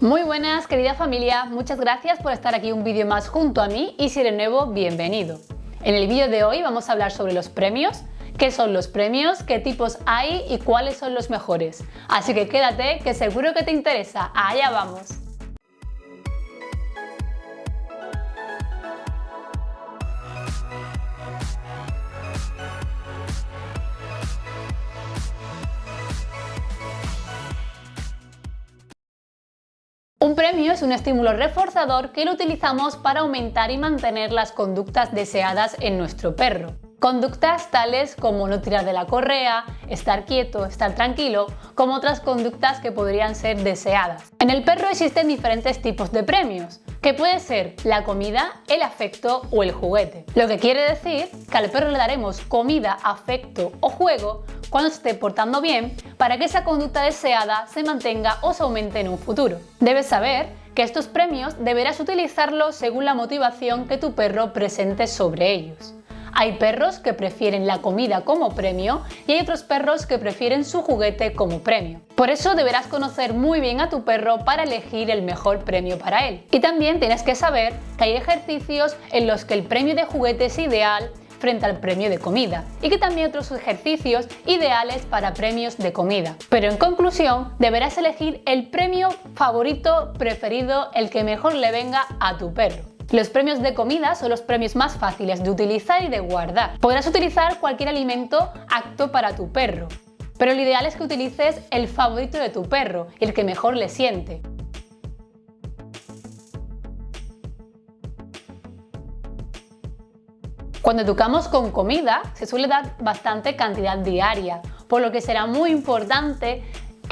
Muy buenas querida familia, muchas gracias por estar aquí un vídeo más junto a mí y si eres nuevo, bienvenido. En el vídeo de hoy vamos a hablar sobre los premios, qué son los premios, qué tipos hay y cuáles son los mejores. Así que quédate que seguro que te interesa, allá vamos. Premio es un estímulo reforzador que lo utilizamos para aumentar y mantener las conductas deseadas en nuestro perro. Conductas tales como no tirar de la correa, estar quieto, estar tranquilo, como otras conductas que podrían ser deseadas. En el perro existen diferentes tipos de premios, que puede ser la comida, el afecto o el juguete. Lo que quiere decir que al perro le daremos comida, afecto o juego cuando se esté portando bien para que esa conducta deseada se mantenga o se aumente en un futuro. Debes saber que estos premios deberás utilizarlos según la motivación que tu perro presente sobre ellos. Hay perros que prefieren la comida como premio y hay otros perros que prefieren su juguete como premio. Por eso deberás conocer muy bien a tu perro para elegir el mejor premio para él. Y también tienes que saber que hay ejercicios en los que el premio de juguete es ideal frente al premio de comida y que también otros ejercicios ideales para premios de comida. Pero en conclusión, deberás elegir el premio favorito preferido, el que mejor le venga a tu perro. Los premios de comida son los premios más fáciles de utilizar y de guardar. Podrás utilizar cualquier alimento apto para tu perro, pero lo ideal es que utilices el favorito de tu perro el que mejor le siente. Cuando educamos con comida, se suele dar bastante cantidad diaria, por lo que será muy importante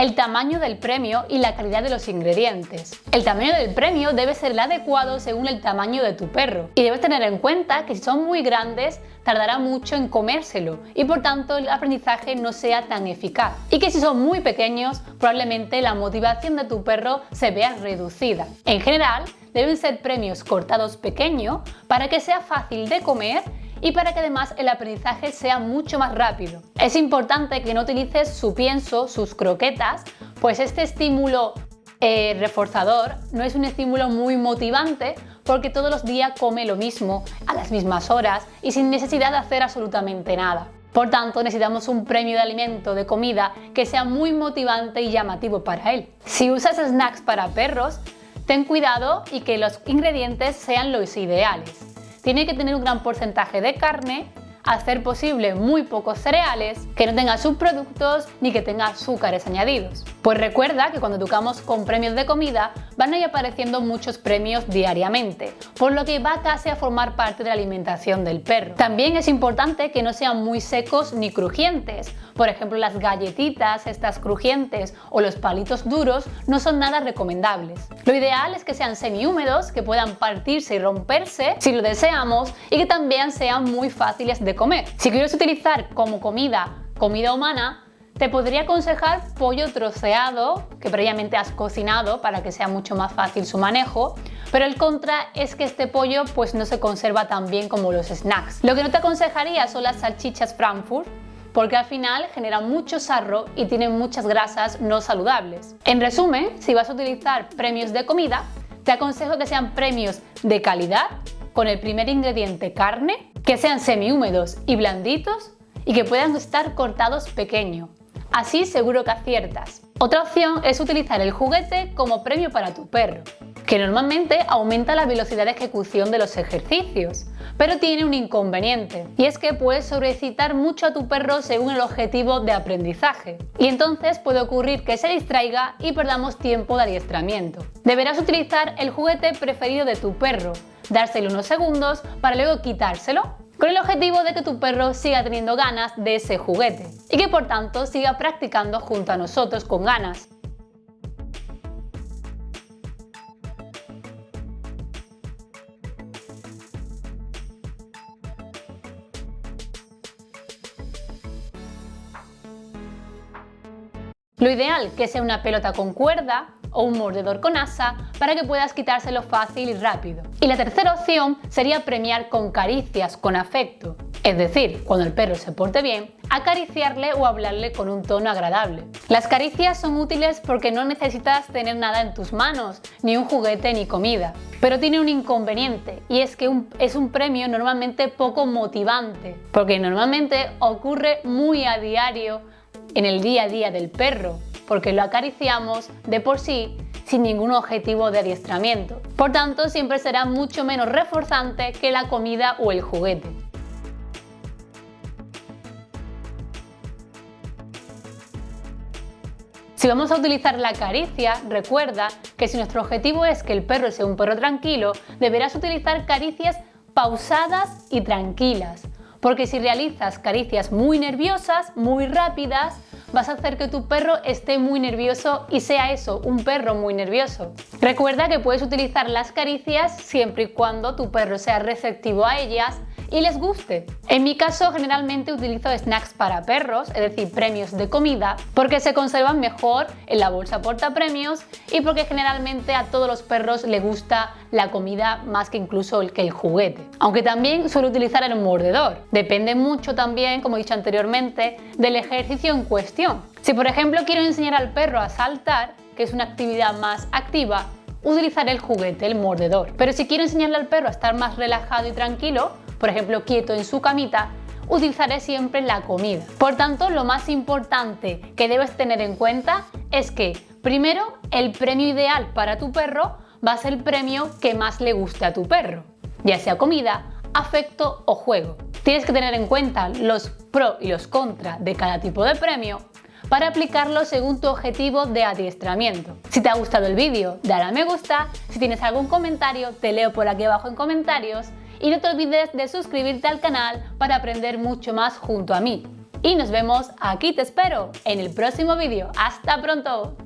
el tamaño del premio y la calidad de los ingredientes. El tamaño del premio debe ser el adecuado según el tamaño de tu perro y debes tener en cuenta que si son muy grandes tardará mucho en comérselo y por tanto el aprendizaje no sea tan eficaz y que si son muy pequeños probablemente la motivación de tu perro se vea reducida. En general deben ser premios cortados pequeños para que sea fácil de comer y para que además el aprendizaje sea mucho más rápido. Es importante que no utilices su pienso, sus croquetas, pues este estímulo eh, reforzador no es un estímulo muy motivante porque todos los días come lo mismo, a las mismas horas y sin necesidad de hacer absolutamente nada. Por tanto, necesitamos un premio de alimento, de comida, que sea muy motivante y llamativo para él. Si usas snacks para perros, ten cuidado y que los ingredientes sean los ideales tiene que tener un gran porcentaje de carne, hacer posible muy pocos cereales, que no tenga subproductos ni que tenga azúcares añadidos. Pues recuerda que cuando educamos con premios de comida van a ir apareciendo muchos premios diariamente, por lo que va casi a formar parte de la alimentación del perro. También es importante que no sean muy secos ni crujientes, por ejemplo las galletitas, estas crujientes o los palitos duros no son nada recomendables. Lo ideal es que sean semi-húmedos, que puedan partirse y romperse si lo deseamos y que también sean muy fáciles de comer. Si quieres utilizar como comida comida humana, te podría aconsejar pollo troceado, que previamente has cocinado para que sea mucho más fácil su manejo, pero el contra es que este pollo pues no se conserva tan bien como los snacks. Lo que no te aconsejaría son las salchichas Frankfurt, porque al final generan mucho sarro y tienen muchas grasas no saludables. En resumen, si vas a utilizar premios de comida, te aconsejo que sean premios de calidad, con el primer ingrediente carne, que sean semi-húmedos y blanditos y que puedan estar cortados pequeño, Así seguro que aciertas. Otra opción es utilizar el juguete como premio para tu perro, que normalmente aumenta la velocidad de ejecución de los ejercicios, pero tiene un inconveniente, y es que puedes sobrecitar mucho a tu perro según el objetivo de aprendizaje, y entonces puede ocurrir que se distraiga y perdamos tiempo de adiestramiento. Deberás utilizar el juguete preferido de tu perro, dárselo unos segundos para luego quitárselo con el objetivo de que tu perro siga teniendo ganas de ese juguete y que por tanto siga practicando junto a nosotros con ganas. Lo ideal que sea una pelota con cuerda o un mordedor con asa para que puedas quitárselo fácil y rápido. Y la tercera opción sería premiar con caricias, con afecto. es decir, cuando el perro se porte bien, acariciarle o hablarle con un tono agradable. Las caricias son útiles porque no necesitas tener nada en tus manos, ni un juguete ni comida. Pero tiene un inconveniente y es que es un premio normalmente poco motivante, porque normalmente ocurre muy a diario en el día a día del perro, porque lo acariciamos de por sí sin ningún objetivo de adiestramiento. Por tanto, siempre será mucho menos reforzante que la comida o el juguete. Si vamos a utilizar la caricia, recuerda que si nuestro objetivo es que el perro sea un perro tranquilo, deberás utilizar caricias pausadas y tranquilas, porque si realizas caricias muy nerviosas, muy rápidas, vas a hacer que tu perro esté muy nervioso y sea eso, un perro muy nervioso. Recuerda que puedes utilizar las caricias siempre y cuando tu perro sea receptivo a ellas y les guste. En mi caso generalmente utilizo snacks para perros, es decir, premios de comida, porque se conservan mejor en la bolsa porta premios y porque generalmente a todos los perros les gusta la comida más que incluso el que el juguete. Aunque también suelo utilizar el mordedor. Depende mucho también, como he dicho anteriormente, del ejercicio en cuestión. Si por ejemplo quiero enseñar al perro a saltar, que es una actividad más activa, utilizaré el juguete, el mordedor. Pero si quiero enseñarle al perro a estar más relajado y tranquilo, por ejemplo quieto en su camita, utilizaré siempre la comida. Por tanto, lo más importante que debes tener en cuenta es que, primero, el premio ideal para tu perro va a ser el premio que más le guste a tu perro, ya sea comida, afecto o juego. Tienes que tener en cuenta los pros y los contras de cada tipo de premio para aplicarlo según tu objetivo de adiestramiento. Si te ha gustado el vídeo, dale a me gusta, si tienes algún comentario te leo por aquí abajo en comentarios y no te olvides de suscribirte al canal para aprender mucho más junto a mí. Y nos vemos, aquí te espero, en el próximo vídeo. ¡Hasta pronto!